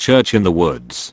Church in the Woods.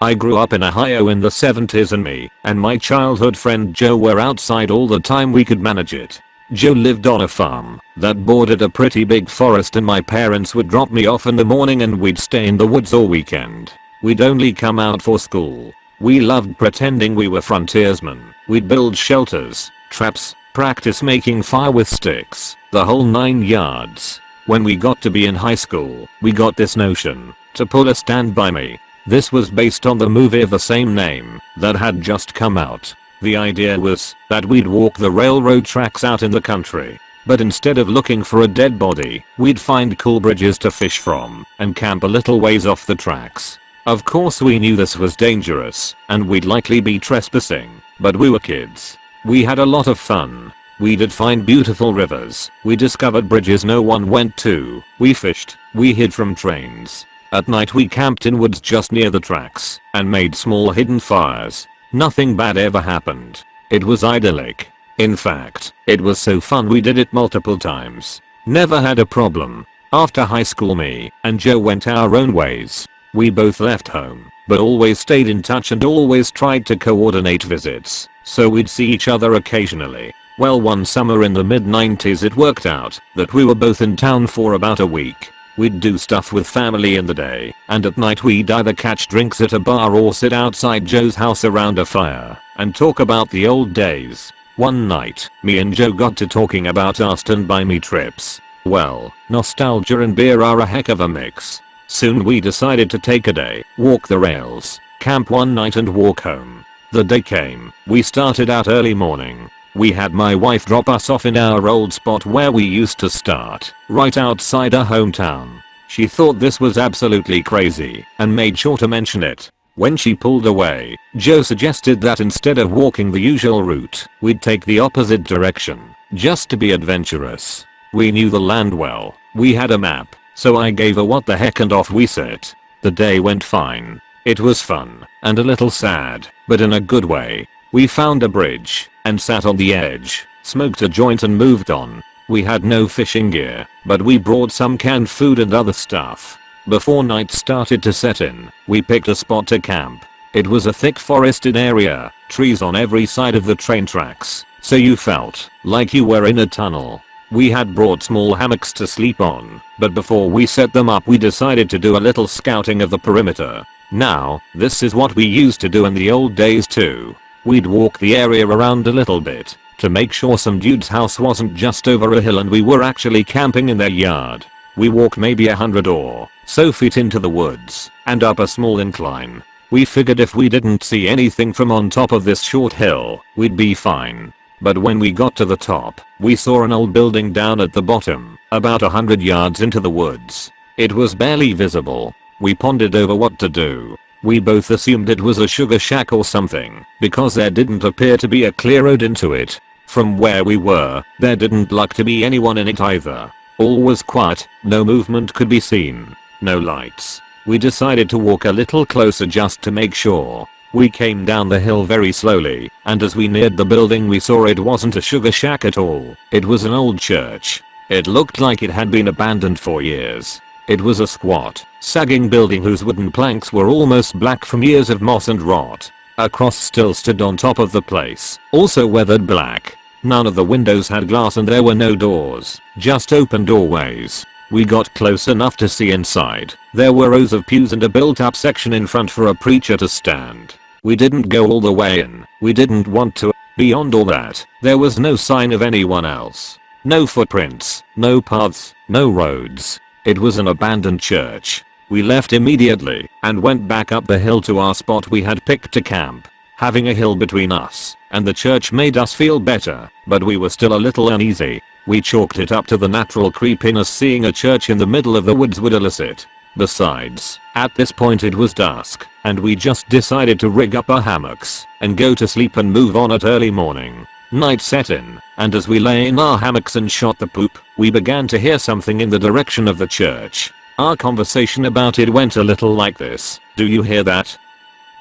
I grew up in Ohio in the 70s and me and my childhood friend Joe were outside all the time we could manage it. Joe lived on a farm that bordered a pretty big forest and my parents would drop me off in the morning and we'd stay in the woods all weekend. We'd only come out for school. We loved pretending we were frontiersmen. We'd build shelters, traps, practice making fire with sticks, the whole 9 yards. When we got to be in high school, we got this notion to pull a stand by me this was based on the movie of the same name that had just come out. The idea was that we'd walk the railroad tracks out in the country. But instead of looking for a dead body, we'd find cool bridges to fish from and camp a little ways off the tracks. Of course we knew this was dangerous and we'd likely be trespassing, but we were kids. We had a lot of fun. We did find beautiful rivers, we discovered bridges no one went to, we fished, we hid from trains, at night we camped in woods just near the tracks and made small hidden fires. Nothing bad ever happened. It was idyllic. In fact, it was so fun we did it multiple times. Never had a problem. After high school me and Joe went our own ways. We both left home, but always stayed in touch and always tried to coordinate visits, so we'd see each other occasionally. Well one summer in the mid 90s it worked out that we were both in town for about a week We'd do stuff with family in the day, and at night we'd either catch drinks at a bar or sit outside Joe's house around a fire and talk about the old days. One night, me and Joe got to talking about our stand by me trips. Well, nostalgia and beer are a heck of a mix. Soon we decided to take a day, walk the rails, camp one night and walk home. The day came, we started out early morning, we had my wife drop us off in our old spot where we used to start, right outside our hometown. She thought this was absolutely crazy and made sure to mention it. When she pulled away, Joe suggested that instead of walking the usual route, we'd take the opposite direction, just to be adventurous. We knew the land well, we had a map, so I gave her what the heck and off we set. The day went fine. It was fun, and a little sad, but in a good way. We found a bridge and sat on the edge, smoked a joint and moved on. We had no fishing gear, but we brought some canned food and other stuff. Before night started to set in, we picked a spot to camp. It was a thick forested area, trees on every side of the train tracks, so you felt like you were in a tunnel. We had brought small hammocks to sleep on, but before we set them up we decided to do a little scouting of the perimeter. Now, this is what we used to do in the old days too. We'd walk the area around a little bit to make sure some dude's house wasn't just over a hill and we were actually camping in their yard. We walked maybe a hundred or so feet into the woods and up a small incline. We figured if we didn't see anything from on top of this short hill, we'd be fine. But when we got to the top, we saw an old building down at the bottom, about a hundred yards into the woods. It was barely visible. We pondered over what to do we both assumed it was a sugar shack or something, because there didn't appear to be a clear road into it. From where we were, there didn't look to be anyone in it either. All was quiet, no movement could be seen, no lights. We decided to walk a little closer just to make sure. We came down the hill very slowly, and as we neared the building we saw it wasn't a sugar shack at all. It was an old church. It looked like it had been abandoned for years. It was a squat, sagging building whose wooden planks were almost black from years of moss and rot. A cross still stood on top of the place, also weathered black. None of the windows had glass and there were no doors, just open doorways. We got close enough to see inside. There were rows of pews and a built up section in front for a preacher to stand. We didn't go all the way in. We didn't want to. Beyond all that, there was no sign of anyone else. No footprints, no paths, no roads. It was an abandoned church. We left immediately and went back up the hill to our spot we had picked to camp. Having a hill between us and the church made us feel better, but we were still a little uneasy. We chalked it up to the natural creepiness seeing a church in the middle of the woods would elicit. Besides, at this point it was dusk, and we just decided to rig up our hammocks and go to sleep and move on at early morning. Night set in, and as we lay in our hammocks and shot the poop, we began to hear something in the direction of the church. Our conversation about it went a little like this. Do you hear that?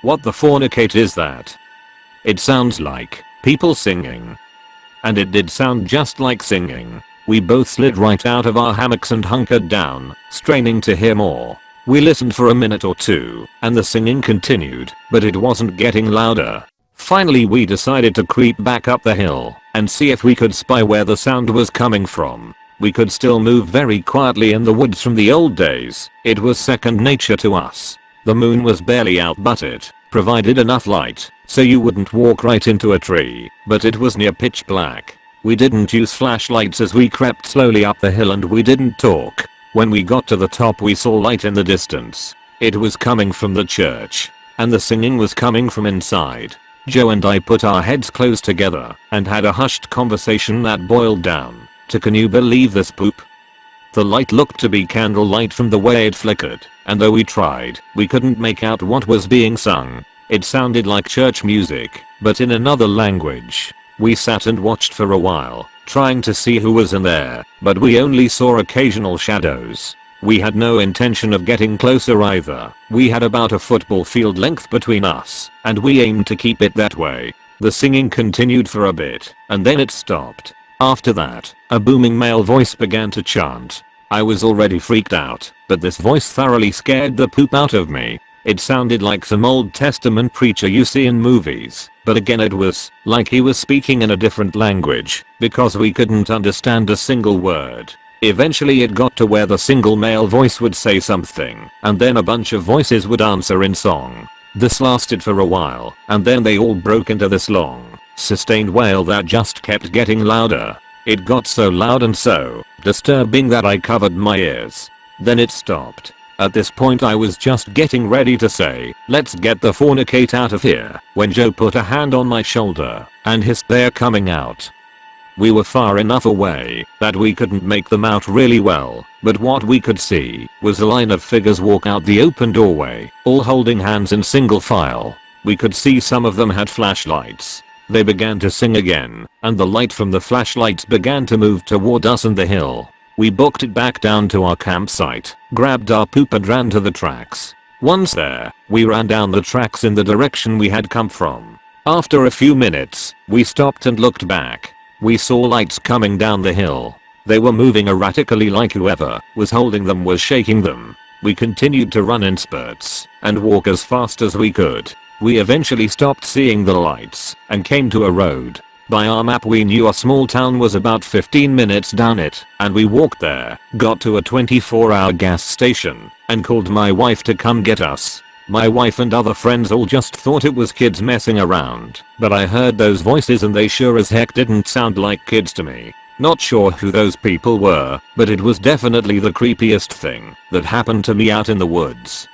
What the fornicate is that? It sounds like people singing. And it did sound just like singing. We both slid right out of our hammocks and hunkered down, straining to hear more. We listened for a minute or two, and the singing continued, but it wasn't getting louder. Finally we decided to creep back up the hill and see if we could spy where the sound was coming from. We could still move very quietly in the woods from the old days. It was second nature to us. The moon was barely out but it provided enough light so you wouldn't walk right into a tree, but it was near pitch black. We didn't use flashlights as we crept slowly up the hill and we didn't talk. When we got to the top we saw light in the distance. It was coming from the church. And the singing was coming from inside. Joe and I put our heads close together and had a hushed conversation that boiled down to can you believe this poop? The light looked to be candlelight from the way it flickered, and though we tried, we couldn't make out what was being sung. It sounded like church music, but in another language. We sat and watched for a while, trying to see who was in there, but we only saw occasional shadows. We had no intention of getting closer either. We had about a football field length between us, and we aimed to keep it that way. The singing continued for a bit, and then it stopped. After that, a booming male voice began to chant. I was already freaked out, but this voice thoroughly scared the poop out of me. It sounded like some Old Testament preacher you see in movies, but again it was like he was speaking in a different language, because we couldn't understand a single word. Eventually it got to where the single male voice would say something, and then a bunch of voices would answer in song. This lasted for a while, and then they all broke into this long, sustained wail that just kept getting louder. It got so loud and so disturbing that I covered my ears. Then it stopped. At this point I was just getting ready to say, let's get the fornicate out of here, when Joe put a hand on my shoulder and hissed they're coming out. We were far enough away that we couldn't make them out really well, but what we could see was a line of figures walk out the open doorway, all holding hands in single file. We could see some of them had flashlights. They began to sing again, and the light from the flashlights began to move toward us and the hill. We booked it back down to our campsite, grabbed our poop and ran to the tracks. Once there, we ran down the tracks in the direction we had come from. After a few minutes, we stopped and looked back. We saw lights coming down the hill. They were moving erratically like whoever was holding them was shaking them. We continued to run in spurts and walk as fast as we could. We eventually stopped seeing the lights and came to a road. By our map we knew our small town was about 15 minutes down it and we walked there, got to a 24 hour gas station and called my wife to come get us. My wife and other friends all just thought it was kids messing around, but I heard those voices and they sure as heck didn't sound like kids to me. Not sure who those people were, but it was definitely the creepiest thing that happened to me out in the woods.